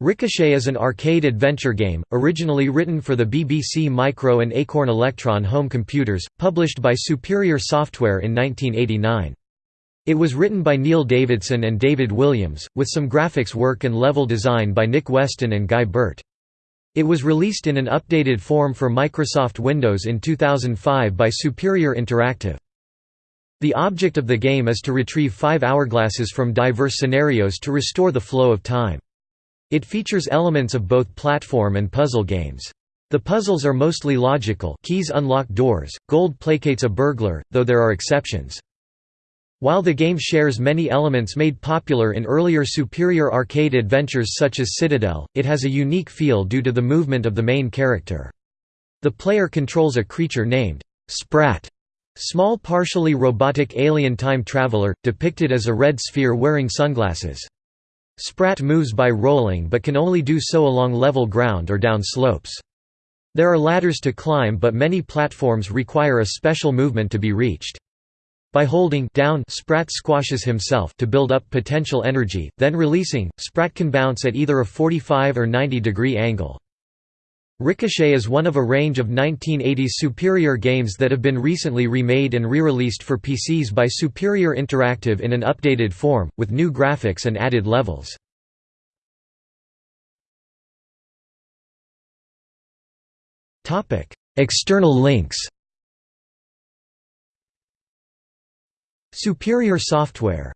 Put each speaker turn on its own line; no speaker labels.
Ricochet is an arcade adventure game, originally written for the BBC Micro and Acorn Electron home computers, published by Superior Software in 1989. It was written by Neil Davidson and David Williams, with some graphics work and level design by Nick Weston and Guy Burt. It was released in an updated form for Microsoft Windows in 2005 by Superior Interactive. The object of the game is to retrieve five hourglasses from diverse scenarios to restore the flow of time. It features elements of both platform and puzzle games. The puzzles are mostly logical keys unlock doors, gold placates a burglar, though there are exceptions. While the game shares many elements made popular in earlier superior arcade adventures such as Citadel, it has a unique feel due to the movement of the main character. The player controls a creature named Sprat, small partially robotic alien time traveler, depicted as a red sphere wearing sunglasses. Sprat moves by rolling but can only do so along level ground or down slopes. There are ladders to climb but many platforms require a special movement to be reached. By holding down Sprat squashes himself to build up potential energy, then releasing, Sprat can bounce at either a 45 or 90 degree angle. Ricochet is one of a range of 1980s Superior games that have been recently remade and re-released for PCs by Superior Interactive in an updated form, with new graphics and added levels. External links Superior Software